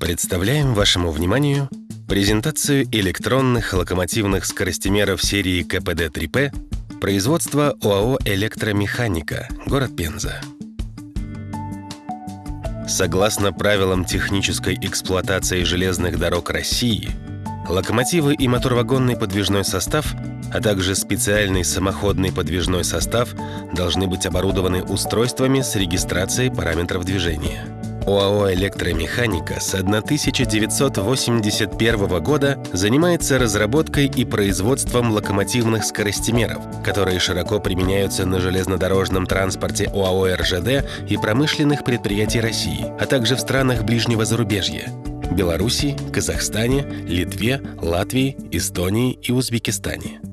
Представляем вашему вниманию презентацию электронных локомотивных скоростимеров серии КПД-3П производства ОАО «Электромеханика», город Пенза. Согласно правилам технической эксплуатации железных дорог России, локомотивы и моторвагонный подвижной состав, а также специальный самоходный подвижной состав должны быть оборудованы устройствами с регистрацией параметров движения – ОАО «Электромеханика» с 1981 года занимается разработкой и производством локомотивных скоростимеров, которые широко применяются на железнодорожном транспорте ОАО «РЖД» и промышленных предприятий России, а также в странах ближнего зарубежья – Беларуси, Казахстане, Литве, Латвии, Эстонии и Узбекистане –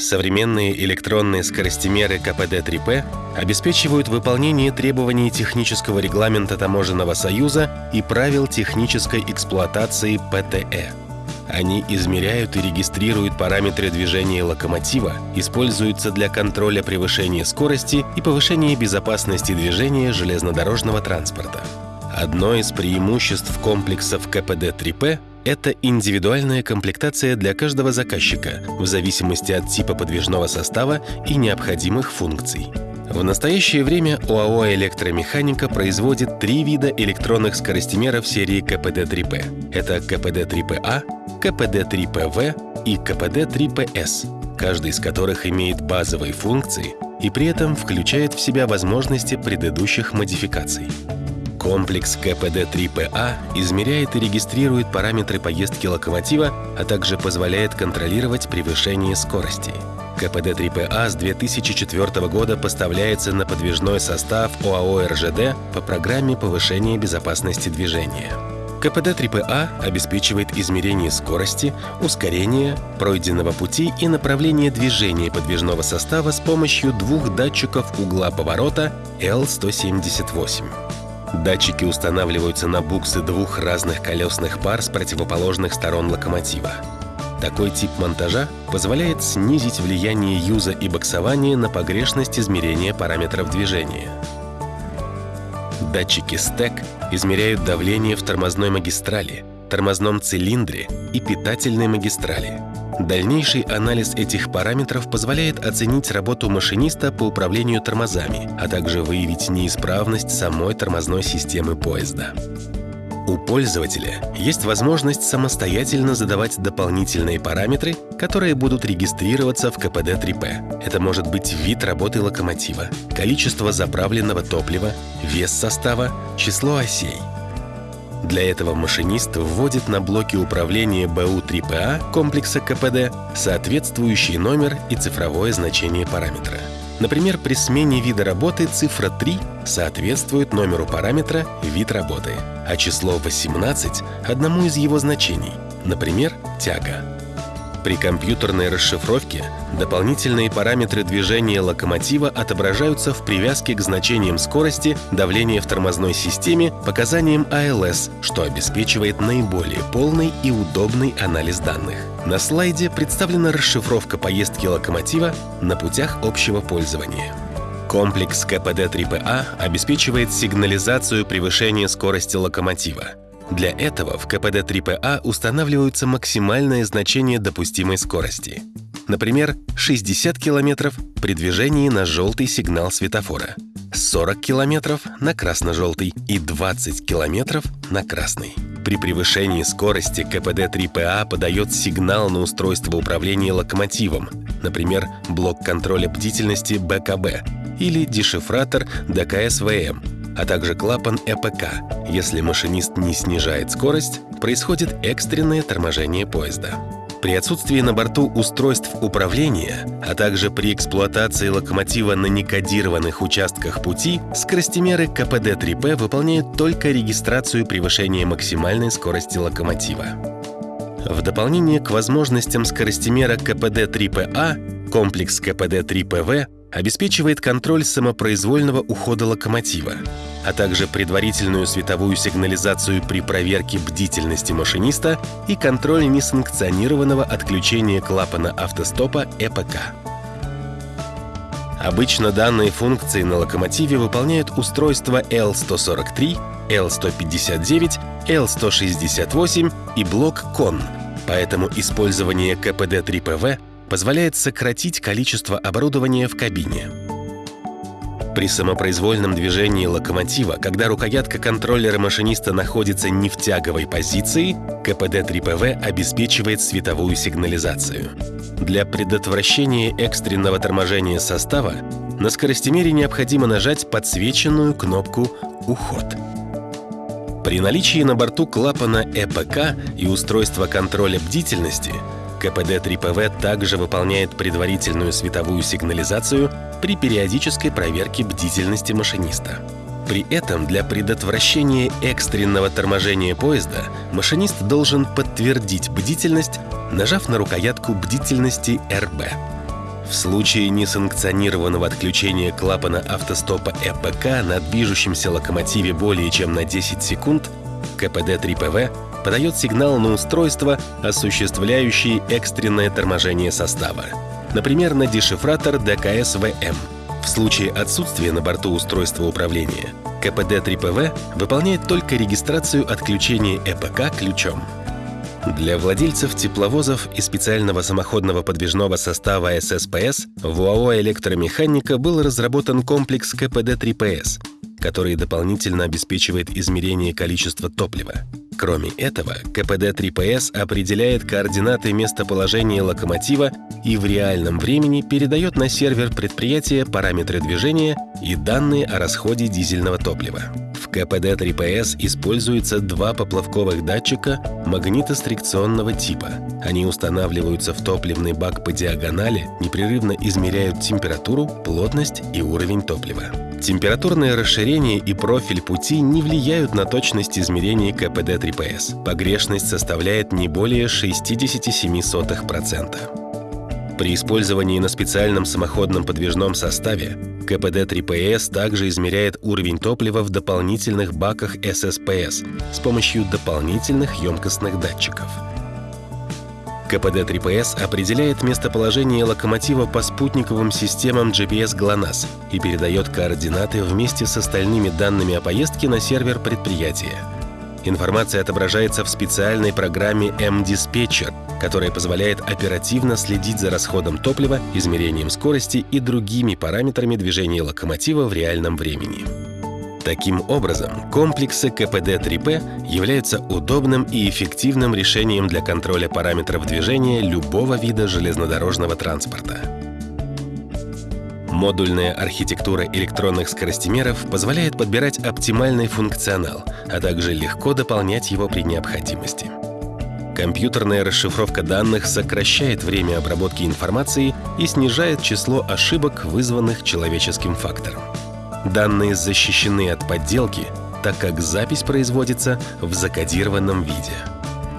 Современные электронные скоростимеры КПД-3П обеспечивают выполнение требований технического регламента Таможенного союза и правил технической эксплуатации ПТЭ. Они измеряют и регистрируют параметры движения локомотива, используются для контроля превышения скорости и повышения безопасности движения железнодорожного транспорта. Одно из преимуществ комплексов КПД-3П это индивидуальная комплектация для каждого заказчика в зависимости от типа подвижного состава и необходимых функций. В настоящее время ОАО «Электромеханика» производит три вида электронных скоростимеров серии КПД-3П. Это КПД-3ПА, КПД-3ПВ и КПД-3ПС, каждый из которых имеет базовые функции и при этом включает в себя возможности предыдущих модификаций. Комплекс КПД-3ПА измеряет и регистрирует параметры поездки локомотива, а также позволяет контролировать превышение скорости. КПД-3ПА с 2004 года поставляется на подвижной состав ОАО «РЖД» по программе повышения безопасности движения. КПД-3ПА обеспечивает измерение скорости, ускорения, пройденного пути и направления движения подвижного состава с помощью двух датчиков угла поворота L178. Датчики устанавливаются на буксы двух разных колесных пар с противоположных сторон локомотива. Такой тип монтажа позволяет снизить влияние юза и боксования на погрешность измерения параметров движения. Датчики STEC измеряют давление в тормозной магистрали, тормозном цилиндре и питательной магистрали. Дальнейший анализ этих параметров позволяет оценить работу машиниста по управлению тормозами, а также выявить неисправность самой тормозной системы поезда. У пользователя есть возможность самостоятельно задавать дополнительные параметры, которые будут регистрироваться в КПД-3П. Это может быть вид работы локомотива, количество заправленного топлива, вес состава, число осей – для этого машинист вводит на блоке управления БУ-3ПА комплекса КПД соответствующий номер и цифровое значение параметра. Например, при смене вида работы цифра 3 соответствует номеру параметра «вид работы», а число 18 — одному из его значений, например, «тяга». При компьютерной расшифровке дополнительные параметры движения локомотива отображаются в привязке к значениям скорости, давления в тормозной системе, показаниям АЛС, что обеспечивает наиболее полный и удобный анализ данных. На слайде представлена расшифровка поездки локомотива на путях общего пользования. Комплекс КПД-3ПА обеспечивает сигнализацию превышения скорости локомотива. Для этого в КПД-3ПА устанавливаются максимальное значение допустимой скорости. Например, 60 км при движении на желтый сигнал светофора, 40 км на красно-желтый и 20 км на красный. При превышении скорости КПД-3ПА подает сигнал на устройство управления локомотивом, например, блок контроля бдительности БКБ или дешифратор ДКСВМ, а также клапан ЭПК. Если машинист не снижает скорость, происходит экстренное торможение поезда. При отсутствии на борту устройств управления, а также при эксплуатации локомотива на некодированных участках пути, скоростимеры КПД-3П выполняют только регистрацию превышения максимальной скорости локомотива. В дополнение к возможностям скоростимера КПД-3ПА, комплекс КПД-3ПВ обеспечивает контроль самопроизвольного ухода локомотива, а также предварительную световую сигнализацию при проверке бдительности машиниста и контроль несанкционированного отключения клапана автостопа ЭПК. Обычно данные функции на локомотиве выполняют устройства Л143, Л159 Л168 и блок КОН, поэтому использование КПД-3ПВ позволяет сократить количество оборудования в кабине. При самопроизвольном движении локомотива, когда рукоятка контроллера машиниста находится не в тяговой позиции, КПД-3ПВ обеспечивает световую сигнализацию. Для предотвращения экстренного торможения состава на скоростимере необходимо нажать подсвеченную кнопку «Уход». При наличии на борту клапана ЭПК и устройства контроля бдительности КПД-3ПВ также выполняет предварительную световую сигнализацию при периодической проверке бдительности машиниста. При этом для предотвращения экстренного торможения поезда машинист должен подтвердить бдительность, нажав на рукоятку бдительности РБ. В случае несанкционированного отключения клапана автостопа ЭПК на движущемся локомотиве более чем на 10 секунд КПД-3ПВ подает сигнал на устройство, осуществляющее экстренное торможение состава, например, на дешифратор ДКС-ВМ. В случае отсутствия на борту устройства управления КПД-3ПВ выполняет только регистрацию отключения ЭПК ключом. Для владельцев тепловозов и специального самоходного подвижного состава ССПС в УАО «Электромеханика» был разработан комплекс КПД-3ПС, который дополнительно обеспечивает измерение количества топлива. Кроме этого, КПД-3ПС определяет координаты местоположения локомотива и в реальном времени передает на сервер предприятия параметры движения и данные о расходе дизельного топлива. В КПД-3ПС используются два поплавковых датчика магнитострикционного типа. Они устанавливаются в топливный бак по диагонали, непрерывно измеряют температуру, плотность и уровень топлива. Температурное расширение и профиль пути не влияют на точность измерения КПД-3ПС. Погрешность составляет не более 0,67%. При использовании на специальном самоходном подвижном составе КПД-3ПС также измеряет уровень топлива в дополнительных баках ССПС с помощью дополнительных емкостных датчиков – КПД-3ПС определяет местоположение локомотива по спутниковым системам GPS GLONASS и передает координаты вместе с остальными данными о поездке на сервер предприятия. Информация отображается в специальной программе M-Dispatcher, которая позволяет оперативно следить за расходом топлива, измерением скорости и другими параметрами движения локомотива в реальном времени. Таким образом, комплексы КПД-3П являются удобным и эффективным решением для контроля параметров движения любого вида железнодорожного транспорта. Модульная архитектура электронных скоростимеров позволяет подбирать оптимальный функционал, а также легко дополнять его при необходимости. Компьютерная расшифровка данных сокращает время обработки информации и снижает число ошибок, вызванных человеческим фактором. Данные защищены от подделки, так как запись производится в закодированном виде.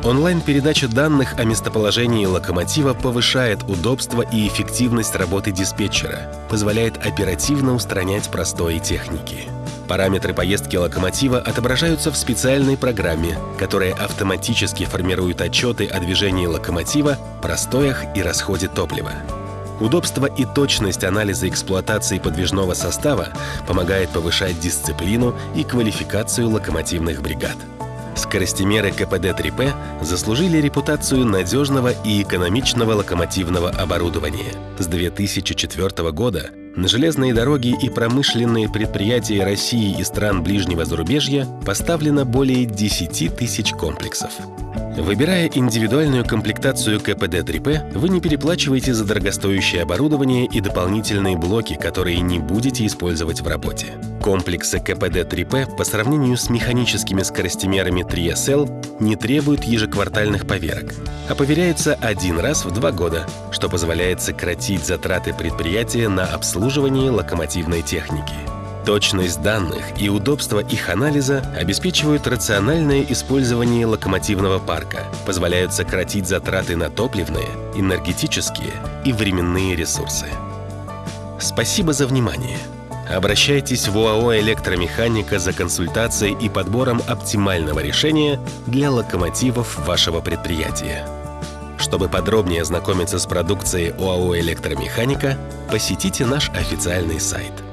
Онлайн-передача данных о местоположении локомотива повышает удобство и эффективность работы диспетчера, позволяет оперативно устранять простои техники. Параметры поездки локомотива отображаются в специальной программе, которая автоматически формирует отчеты о движении локомотива, простоях и расходе топлива. Удобство и точность анализа эксплуатации подвижного состава помогает повышать дисциплину и квалификацию локомотивных бригад. Скоростимеры КПД-3П заслужили репутацию надежного и экономичного локомотивного оборудования. С 2004 года на железные дороги и промышленные предприятия России и стран ближнего зарубежья поставлено более 10 тысяч комплексов. Выбирая индивидуальную комплектацию КПД-3П, вы не переплачиваете за дорогостоящее оборудование и дополнительные блоки, которые не будете использовать в работе. Комплексы КПД-3П по сравнению с механическими скоростимерами 3СЛ не требуют ежеквартальных поверок, а поверяются один раз в два года, что позволяет сократить затраты предприятия на обслуживание локомотивной техники. Точность данных и удобство их анализа обеспечивают рациональное использование локомотивного парка, позволяют сократить затраты на топливные, энергетические и временные ресурсы. Спасибо за внимание. Обращайтесь в ОАО «Электромеханика» за консультацией и подбором оптимального решения для локомотивов вашего предприятия. Чтобы подробнее ознакомиться с продукцией ОАО «Электромеханика», посетите наш официальный сайт –